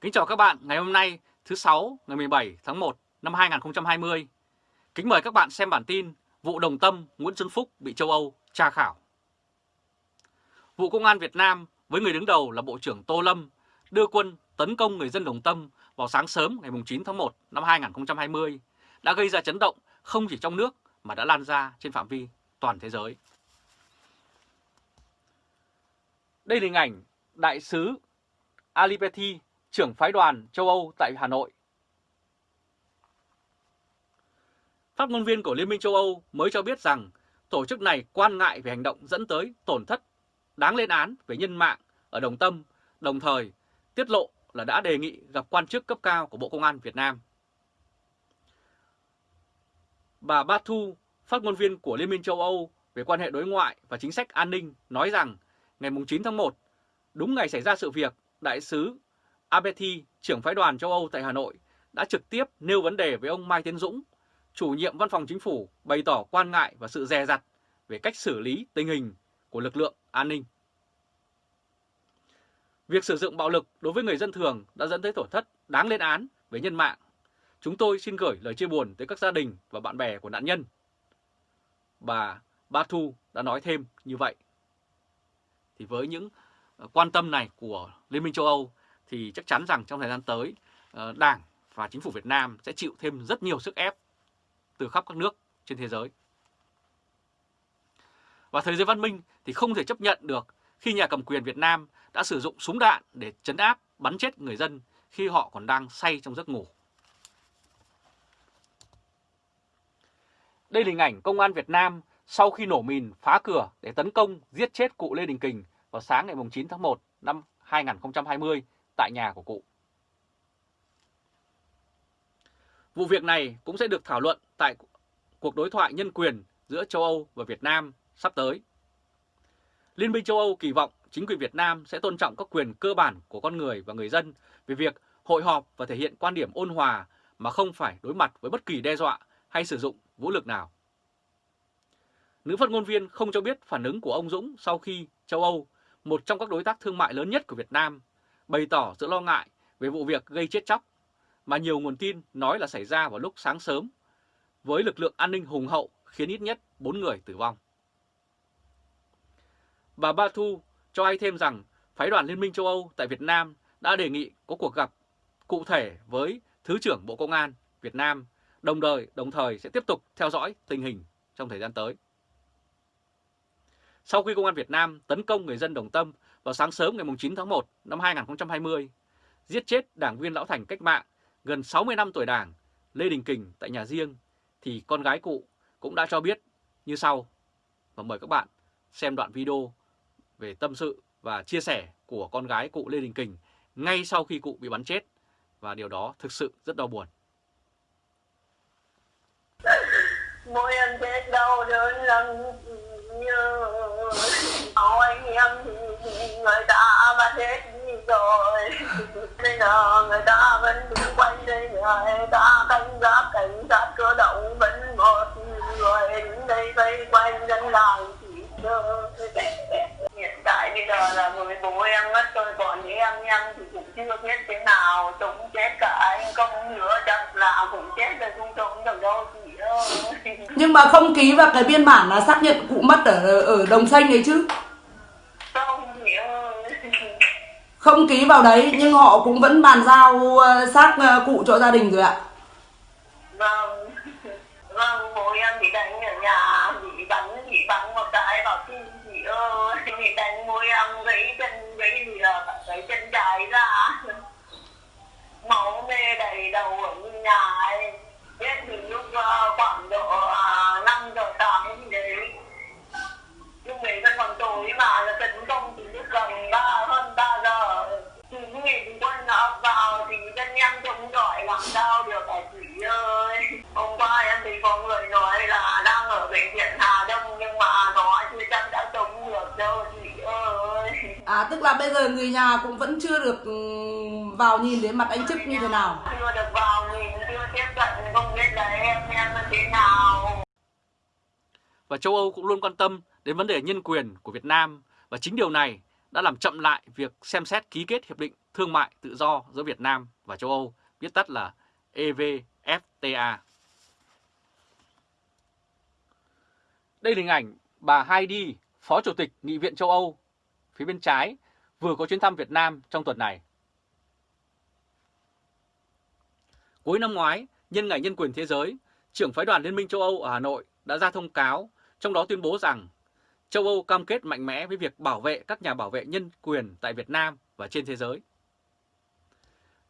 Kính chào các bạn, ngày hôm nay, thứ sáu, ngày 17 tháng 1 năm 2020. Kính mời các bạn xem bản tin vụ đồng tâm Nguyễn Xuân Phúc bị châu Âu tra khảo. Vụ Công an Việt Nam với người đứng đầu là Bộ trưởng Tô Lâm đưa quân tấn công người dân đồng tâm vào sáng sớm ngày 9 tháng 1 năm 2020 đã gây ra chấn động không chỉ trong nước mà đã lan ra trên phạm vi toàn thế giới. Đây là hình ảnh Đại sứ alipeti trưởng phái đoàn châu Âu tại Hà Nội. Phát ngôn viên của Liên minh châu Âu mới cho biết rằng tổ chức này quan ngại về hành động dẫn tới tổn thất đáng lên án về nhân mạng ở Đồng Tâm, đồng thời tiết lộ là đã đề nghị gặp quan chức cấp cao của Bộ Công an Việt Nam. Bà Batu, phát ngôn viên của Liên minh châu Âu về quan hệ đối ngoại và chính sách an ninh nói rằng ngày 9 tháng 1, đúng ngày xảy ra sự việc, Đại sứ Abeti, trưởng phái đoàn châu Âu tại Hà Nội, đã trực tiếp nêu vấn đề với ông Mai Tiến Dũng, chủ nhiệm văn phòng chính phủ bày tỏ quan ngại và sự dè dặt về cách xử lý tình hình của lực lượng an ninh. Việc sử dụng bạo lực đối với người dân thường đã dẫn tới tổn thất đáng lên án về nhân mạng. Chúng tôi xin gửi lời chia buồn tới các gia đình và bạn bè của nạn nhân. Bà Batu đã nói thêm như vậy. Thì với những quan tâm này của Liên minh châu Âu thì chắc chắn rằng trong thời gian tới ờ, Đảng và Chính phủ Việt Nam sẽ chịu thêm rất nhiều sức ép từ khắp các nước trên thế giới. Và thế giới văn minh thì không thể chấp nhận được khi nhà cầm quyền Việt Nam đã sử dụng súng đạn để chấn áp, bắn chết người dân khi họ còn đang say trong giấc ngủ. Đây là hình ảnh công an Việt Nam sau khi nổ mìn phá cửa để tấn công giết chết cụ Lê Đình Kình vào sáng ngày 9 tháng 1 năm 2020 tại nhà của cụ. Vụ việc này cũng sẽ được thảo luận tại cuộc đối thoại nhân quyền giữa châu Âu và Việt Nam sắp tới. Liên minh châu Âu kỳ vọng chính quyền Việt Nam sẽ tôn trọng các quyền cơ bản của con người và người dân về việc hội họp và thể hiện quan điểm ôn hòa mà không phải đối mặt với bất kỳ đe dọa hay sử dụng vũ lực nào. Nữ phát ngôn viên không cho biết phản ứng của ông Dũng sau khi châu Âu, một trong các đối tác thương mại lớn nhất của Việt Nam, bày tỏ sự lo ngại về vụ việc gây chết chóc mà nhiều nguồn tin nói là xảy ra vào lúc sáng sớm với lực lượng an ninh hùng hậu khiến ít nhất 4 người tử vong. Bà Ba Thu cho hay thêm rằng phái đoàn Liên minh châu Âu tại Việt Nam đã đề nghị có cuộc gặp cụ thể với Thứ trưởng Bộ Công an Việt Nam, đồng thời, đồng thời sẽ tiếp tục theo dõi tình hình trong thời gian tới. Sau khi Công an Việt Nam tấn công người dân Đồng Tâm vào sáng sớm ngày 9 tháng 1 năm 2020, giết chết đảng viên lão thành cách mạng gần 60 năm tuổi đảng Lê Đình Kình tại nhà riêng, thì con gái cụ cũng đã cho biết như sau. Và mời các bạn xem đoạn video về tâm sự và chia sẻ của con gái cụ Lê Đình Kình ngay sau khi cụ bị bắn chết. Và điều đó thực sự rất đau buồn. Mỗi em chết đau đớn lắm như Họ anh em người ta bắt hết rồi. Bây giờ người ta vẫn đứng quanh đây Người ta canh gác cảnh sát cơ động vẫn một người. Đứng đây vây quanh dân làng chỉ chờ. Hiện tại bây giờ là người bố em mất rồi còn những em em thì cũng chưa biết thế nào. Chúng chết cả anh công nữa chắc là cũng chết rồi, không chống được đâu chị ơi nhưng mà không ký vào cái biên bản là xác nhận cụ mất ở ở đồng xanh ấy chứ không chị ơi không ký vào đấy nhưng họ cũng vẫn bàn giao ờ, xác uh, cụ cho gia đình rồi ạ. Vâng. Vâng bố em bị đánh ở nhà bị bắn bị bắn một cái vào tim chị ơi bị đánh bố em gãy chân gãy gì là gãy chân trái ra. Máu mê đầy đầu nhà cũng vẫn chưa được ừ, vào nhìn đến mặt anh chức như thế nào? Chưa được vào nhìn chưa tiếp cận không biết là em em thế nào. Và châu Âu cũng luôn quan tâm đến vấn đề nhân quyền của Việt Nam. Và chính điều này đã làm chậm lại việc xem xét ký kết Hiệp định Thương mại Tự do giữa Việt Nam và châu Âu, viết tắt là EVFTA. Đây là hình ảnh bà Heidi, Phó Chủ tịch Nghị viện châu Âu, phía bên trái, vừa có chuyến thăm Việt Nam trong tuần này. Cuối năm ngoái, nhân ngày nhân quyền thế giới, trưởng phái đoàn Liên minh châu Âu ở Hà Nội đã ra thông cáo, trong đó tuyên bố rằng châu Âu cam kết mạnh mẽ với việc bảo vệ các nhà bảo vệ nhân quyền tại Việt Nam và trên thế giới.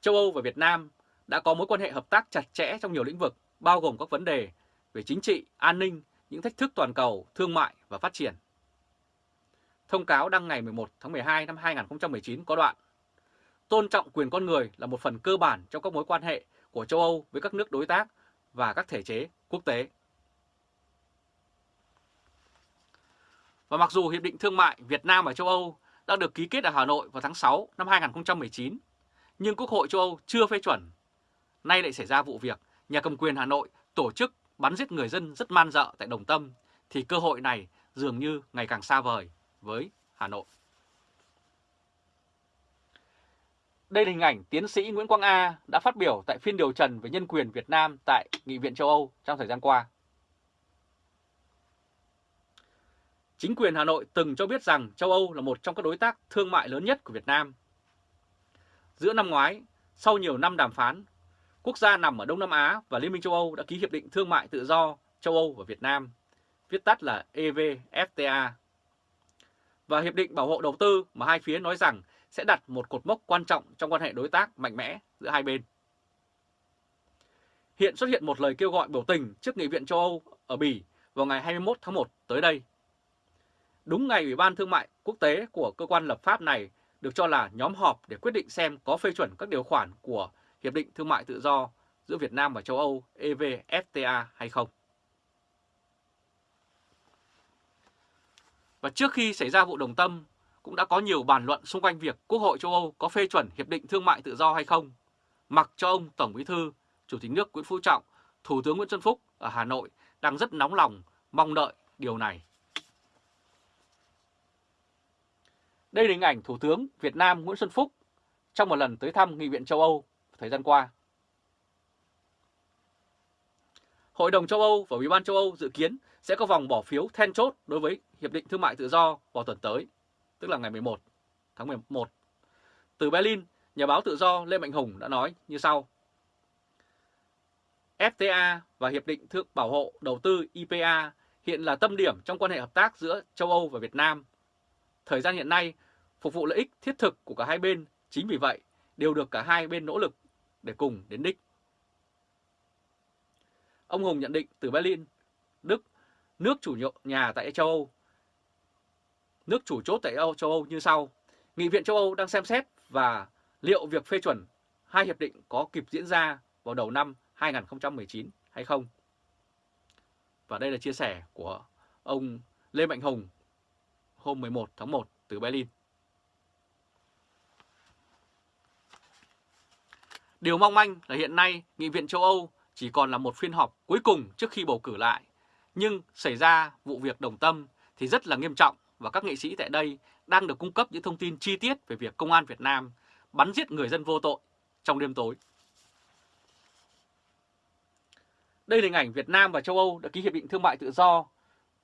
Châu Âu và Việt Nam đã có mối quan hệ hợp tác chặt chẽ trong nhiều lĩnh vực, bao gồm các vấn đề về chính trị, an ninh, những thách thức toàn cầu, thương mại và phát triển. Thông cáo đăng ngày 11 tháng 12 năm 2019 có đoạn Tôn trọng quyền con người là một phần cơ bản trong các mối quan hệ của châu Âu với các nước đối tác và các thể chế quốc tế. Và mặc dù Hiệp định Thương mại Việt Nam và châu Âu đã được ký kết ở Hà Nội vào tháng 6 năm 2019, nhưng Quốc hội châu Âu chưa phê chuẩn. Nay lại xảy ra vụ việc nhà cầm quyền Hà Nội tổ chức bắn giết người dân rất man dợ tại Đồng Tâm, thì cơ hội này dường như ngày càng xa vời với Hà Nội. Đây là hình ảnh tiến sĩ Nguyễn Quang A đã phát biểu tại phiên điều trần về nhân quyền Việt Nam tại Nghị viện châu Âu trong thời gian qua. Chính quyền Hà Nội từng cho biết rằng châu Âu là một trong các đối tác thương mại lớn nhất của Việt Nam. Giữa năm ngoái, sau nhiều năm đàm phán, quốc gia nằm ở Đông Nam Á và Liên minh châu Âu đã ký Hiệp định Thương mại Tự do châu Âu và Việt Nam, viết tắt là EVFTA. Và Hiệp định Bảo hộ Đầu tư mà hai phía nói rằng sẽ đặt một cột mốc quan trọng trong quan hệ đối tác mạnh mẽ giữa hai bên. Hiện xuất hiện một lời kêu gọi biểu tình trước Nghị viện châu Âu ở Bỉ vào ngày 21 tháng 1 tới đây. Đúng ngày Ủy ban Thương mại Quốc tế của cơ quan lập pháp này được cho là nhóm họp để quyết định xem có phê chuẩn các điều khoản của Hiệp định Thương mại Tự do giữa Việt Nam và châu Âu EVFTA hay không. Và trước khi xảy ra vụ đồng tâm, cũng đã có nhiều bàn luận xung quanh việc Quốc hội châu Âu có phê chuẩn Hiệp định Thương mại Tự do hay không, mặc cho ông Tổng Bí thư, Chủ tịch nước Nguyễn Phú Trọng, Thủ tướng Nguyễn Xuân Phúc ở Hà Nội đang rất nóng lòng mong đợi điều này. Đây là hình ảnh Thủ tướng Việt Nam Nguyễn Xuân Phúc trong một lần tới thăm Nghị viện châu Âu thời gian qua. Hội đồng châu Âu và Ủy ban châu Âu dự kiến sẽ có vòng bỏ phiếu then chốt đối với Hiệp định Thương mại Tự do vào tuần tới, tức là ngày 11 tháng 11. Từ Berlin, nhà báo tự do Lê Mạnh Hùng đã nói như sau. FTA và Hiệp định Thương Bảo hộ Đầu tư IPA hiện là tâm điểm trong quan hệ hợp tác giữa châu Âu và Việt Nam. Thời gian hiện nay, phục vụ lợi ích thiết thực của cả hai bên, chính vì vậy đều được cả hai bên nỗ lực để cùng đến đích. Ông Hùng nhận định từ Berlin, Đức, nước chủ nhà tại châu Âu, nước chủ chốt tại châu Âu như sau. Nghị viện châu Âu đang xem xét và liệu việc phê chuẩn hai hiệp định có kịp diễn ra vào đầu năm 2019 hay không. Và đây là chia sẻ của ông Lê Mạnh Hùng hôm 11 tháng 1 từ Berlin. Điều mong manh là hiện nay Nghị viện châu Âu chỉ còn là một phiên họp cuối cùng trước khi bầu cử lại. Nhưng xảy ra vụ việc đồng tâm thì rất là nghiêm trọng và các nghệ sĩ tại đây đang được cung cấp những thông tin chi tiết về việc công an Việt Nam bắn giết người dân vô tội trong đêm tối. Đây là hình ảnh Việt Nam và châu Âu đã ký hiệp định thương mại tự do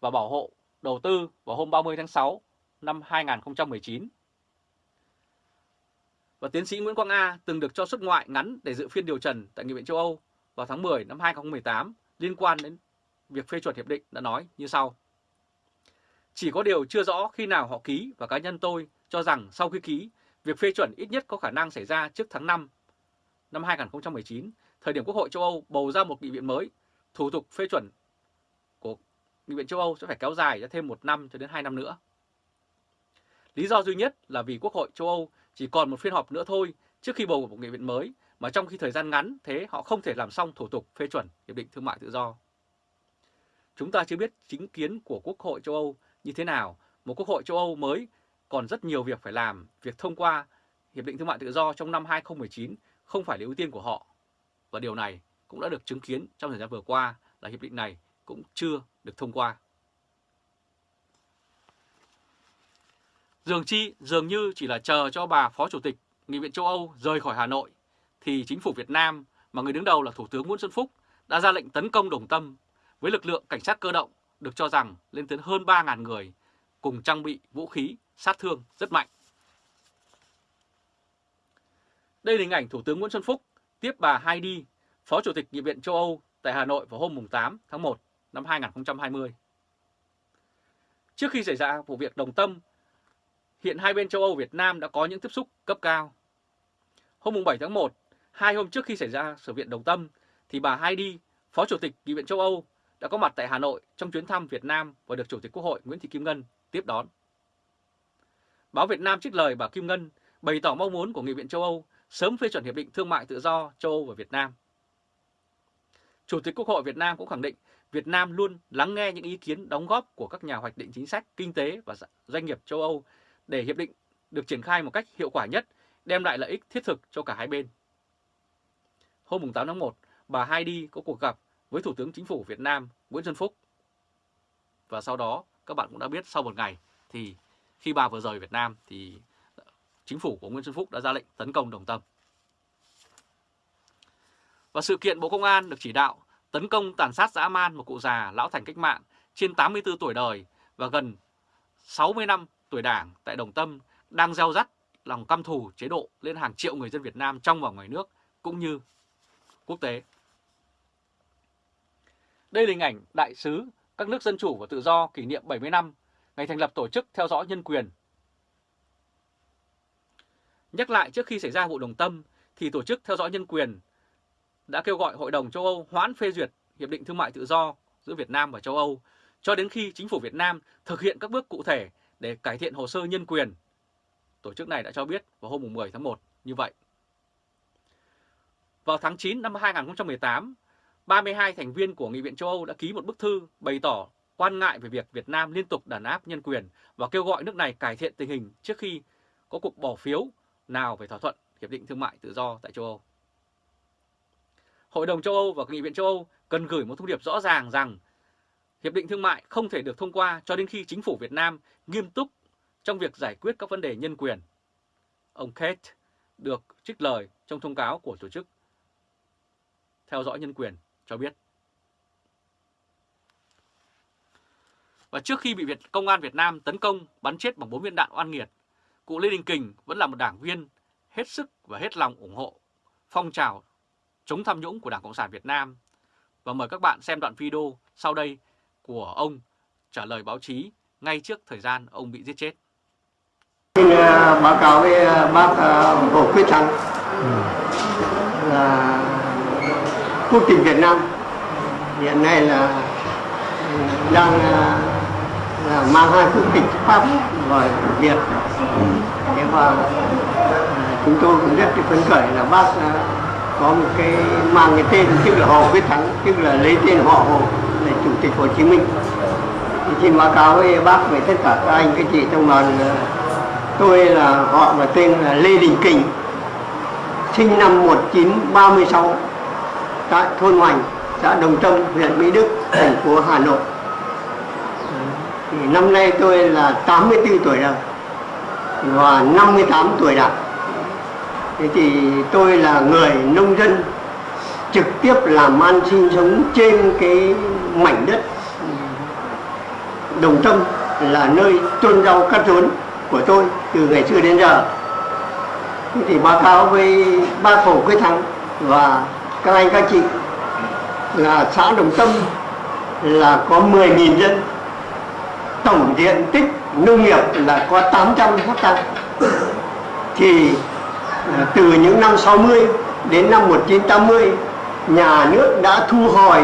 và bảo hộ đầu tư vào hôm 30 tháng 6 năm 2019 và tiến sĩ Nguyễn Quang A từng được cho xuất ngoại ngắn để dự phiên điều trần tại Nghị viện châu Âu vào tháng 10 năm 2018 liên quan đến việc phê chuẩn hiệp định đã nói như sau. Chỉ có điều chưa rõ khi nào họ ký và cá nhân tôi cho rằng sau khi ký, việc phê chuẩn ít nhất có khả năng xảy ra trước tháng 5 năm 2019, thời điểm Quốc hội châu Âu bầu ra một nghị viện mới, thủ tục phê chuẩn của Nghị viện châu Âu sẽ phải kéo dài ra thêm một năm cho đến hai năm nữa. Lý do duy nhất là vì Quốc hội châu Âu chỉ còn một phiên họp nữa thôi trước khi bầu một nghị viện mới, mà trong khi thời gian ngắn thế họ không thể làm xong thủ tục phê chuẩn Hiệp định Thương mại Tự do. Chúng ta chưa biết chính kiến của Quốc hội châu Âu như thế nào, một Quốc hội châu Âu mới còn rất nhiều việc phải làm, việc thông qua Hiệp định Thương mại Tự do trong năm 2019 không phải là ưu tiên của họ. Và điều này cũng đã được chứng kiến trong thời gian vừa qua là hiệp định này cũng chưa được thông qua. Dường chi dường như chỉ là chờ cho bà Phó Chủ tịch Nghị viện châu Âu rời khỏi Hà Nội thì chính phủ Việt Nam mà người đứng đầu là Thủ tướng Nguyễn Xuân Phúc đã ra lệnh tấn công Đồng Tâm với lực lượng cảnh sát cơ động được cho rằng lên tới hơn 3.000 người cùng trang bị vũ khí sát thương rất mạnh. Đây là hình ảnh Thủ tướng Nguyễn Xuân Phúc tiếp bà Heidi, Phó Chủ tịch Nghị viện châu Âu tại Hà Nội vào hôm 8 tháng 1 năm 2020. Trước khi xảy ra vụ việc Đồng Tâm, hiện hai bên châu Âu Việt Nam đã có những tiếp xúc cấp cao. Hôm 7 tháng 1, hai hôm trước khi xảy ra sự viện Đồng Tâm, thì bà Heidi, Phó Chủ tịch Nghị viện châu Âu đã có mặt tại Hà Nội trong chuyến thăm Việt Nam và được Chủ tịch Quốc hội Nguyễn Thị Kim Ngân tiếp đón. Báo Việt Nam trích lời bà Kim Ngân bày tỏ mong muốn của Nghị viện châu Âu sớm phê chuẩn Hiệp định Thương mại Tự do châu Âu và Việt Nam. Chủ tịch Quốc hội Việt Nam cũng khẳng định Việt Nam luôn lắng nghe những ý kiến đóng góp của các nhà hoạch định chính sách kinh tế và dạ, doanh nghiệp châu Âu để hiệp định được triển khai một cách hiệu quả nhất, đem lại lợi ích thiết thực cho cả hai bên. Hôm 8 tháng 1, bà Heidi có cuộc gặp với Thủ tướng Chính phủ Việt Nam Nguyễn Xuân Phúc. Và sau đó, các bạn cũng đã biết sau một ngày thì khi bà vừa rời Việt Nam thì Chính phủ của Nguyễn Xuân Phúc đã ra lệnh tấn công Đồng Tâm. Và sự kiện Bộ Công an được chỉ đạo tấn công tàn sát dã man một cụ già lão thành cách mạng trên 84 tuổi đời và gần 60 năm tuổi đảng tại Đồng Tâm đang gieo rắt lòng căm thù chế độ lên hàng triệu người dân Việt Nam trong và ngoài nước cũng như quốc tế. Đây là hình ảnh đại sứ, các nước dân chủ và tự do kỷ niệm 70 năm ngày thành lập tổ chức theo dõi nhân quyền. Nhắc lại trước khi xảy ra vụ Đồng Tâm thì tổ chức theo dõi nhân quyền đã kêu gọi Hội đồng châu Âu hoãn phê duyệt Hiệp định Thương mại Tự do giữa Việt Nam và châu Âu cho đến khi chính phủ Việt Nam thực hiện các bước cụ thể để cải thiện hồ sơ nhân quyền. Tổ chức này đã cho biết vào hôm 10 tháng 1 như vậy. Vào tháng 9 năm 2018, 32 thành viên của Nghị viện châu Âu đã ký một bức thư bày tỏ quan ngại về việc Việt Nam liên tục đàn áp nhân quyền và kêu gọi nước này cải thiện tình hình trước khi có cuộc bỏ phiếu nào về thỏa thuận Hiệp định Thương mại Tự do tại châu Âu. Hội đồng châu Âu và Nghị viện châu Âu cần gửi một thông điệp rõ ràng rằng Hiệp định Thương mại không thể được thông qua cho đến khi chính phủ Việt Nam nghiêm túc trong việc giải quyết các vấn đề nhân quyền. Ông Kate được trích lời trong thông cáo của tổ chức theo dõi nhân quyền cho biết. Và trước khi bị Việt Công an Việt Nam tấn công bắn chết bằng 4 viên đạn oan nghiệt, cụ Lê Đình Kình vẫn là một đảng viên hết sức và hết lòng ủng hộ phong trào chống tham nhũng của Đảng Cộng sản Việt Nam. Và mời các bạn xem đoạn video sau đây của ông trả lời báo chí ngay trước thời gian ông bị giết chết. Xin uh, báo cáo với uh, bác uh, Hồ Quyết Thắng là quốc tịch Việt Nam. Hiện nay là đang là, là mang hai quốc tịch Pháp và Việt. Thế và à, chúng tôi cũng rất phấn khởi là bác có một cái mang cái tên tức là Hồ Quyết Thắng tức là lấy tên họ Hồ là chủ tịch Hồ Chí Minh. Thì xin báo cáo với bác về tất cả các anh các chị trong đoàn tôi là họ và tên là Lê Đình Kình sinh năm 1936 tại thôn Hoành, xã Đồng Tâm, huyện Mỹ Đức, thành phố Hà Nội. Thì năm nay tôi là 84 tuổi rồi, và 58 tuổi đảng thế thì tôi là người nông dân, trực tiếp làm ăn sinh sống trên cái mảnh đất Đồng Tâm, là nơi trôn rau cắt rốn của tôi từ ngày xưa đến giờ. Thế thì báo cáo với ba khổ quyết thắng và các anh, các chị, là xã Đồng Tâm là có 10.000 dân. Tổng diện tích nông nghiệp là có 800 hecta. Thì à, từ những năm 60 đến năm 1980 nhà nước đã thu hồi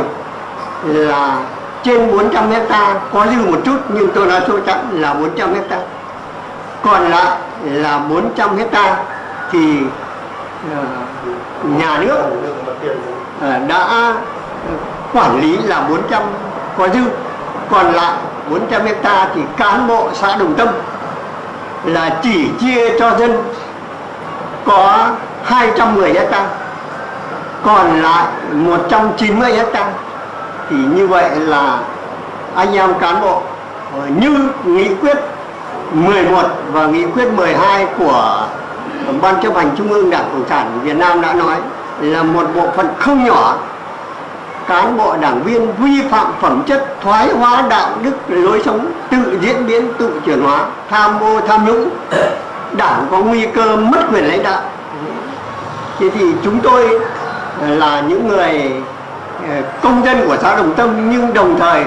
là trên 400 hecta. Có dư một chút, nhưng tôi nói số chẵn là 400 hecta. Còn lại là 400 hecta thì Ờ, nhà nước. Ờ, đã quản lý là 400 có dư. Còn lại 400 hecta thì cán bộ xã Đồng Tâm là chỉ chia cho dân có 210 hecta. Còn lại 190 hecta thì như vậy là anh em cán bộ ờ, như nghị quyết 11 và nghị quyết 12 của Ban chấp hành Trung ương Đảng Cộng sản Việt Nam đã nói là một bộ phận không nhỏ. Cán bộ đảng viên vi phạm phẩm chất, thoái hóa đạo đức, lối sống, tự diễn biến, tự chuyển hóa, tham mô tham nhũng. Đảng có nguy cơ mất quyền lãnh đạo. Thế thì chúng tôi là những người ờ, công dân của xã Đồng Tâm, nhưng đồng thời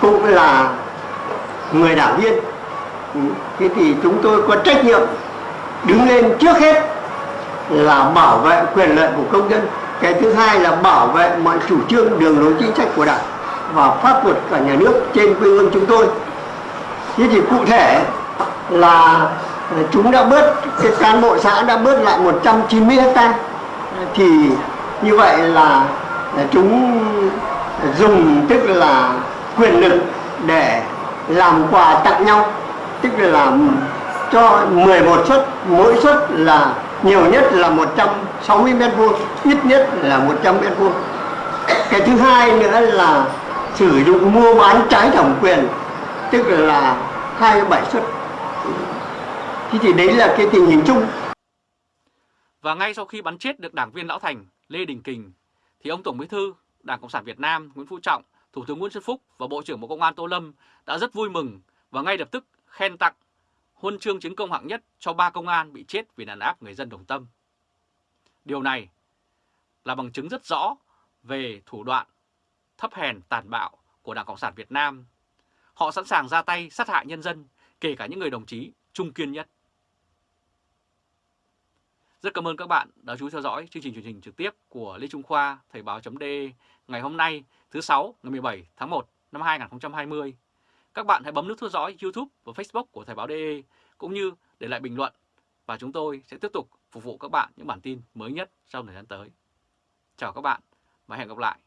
cũng là người đảng viên. Thế thì chúng tôi có trách nhiệm đứng lên trước hết là bảo vệ quyền lợi của công dân. Cái thứ hai là bảo vệ mọi chủ trương, đường lối chính sách của đảng và pháp luật cả nhà nước trên quê hương chúng tôi. Thế thì cụ thể là chúng đã bớt, cái cán bộ xã đã bớt lại 190 hecta. Thì như vậy là chúng dùng, tức là quyền lực để làm quà tặng nhau, tức là cho 11 suất mỗi suất là nhiều nhất là 160 mét vuông ít nhất là 100 mét vuông. Cái thứ hai nữa là sử dụng mua bán trái thẩm quyền tức là 27 suất. Thế thì đấy là cái tình hình chung. Và ngay sau khi bắn chết được đảng viên Lão Thành Lê Đình Kình thì ông Tổng Bí thư Đảng Cộng sản Việt Nam Nguyễn Phú Trọng, Thủ tướng Nguyễn Xuân Phúc và Bộ trưởng Bộ Công an Tô Lâm đã rất vui mừng và ngay lập tức khen tặng huân chương chiến công hạng nhất cho ba công an bị chết vì đàn áp người dân Đồng Tâm. Điều này là bằng chứng rất rõ về thủ đoạn thấp hèn tàn bạo của Đảng Cộng sản Việt Nam. Họ sẵn sàng ra tay sát hại nhân dân, kể cả những người đồng chí trung kiên nhất. Rất cảm ơn các bạn đã chú ý theo dõi chương trình truyền hình trực tiếp của Lê Trung Khoa Thời báo.de ngày hôm nay thứ sáu ngày 17 tháng 1 năm 2020. Các bạn hãy bấm nút theo dõi YouTube và Facebook của Thời báo.de cũng như để lại bình luận và chúng tôi sẽ tiếp tục phục vụ các bạn những bản tin mới nhất trong thời gian tới. Chào các bạn và hẹn gặp lại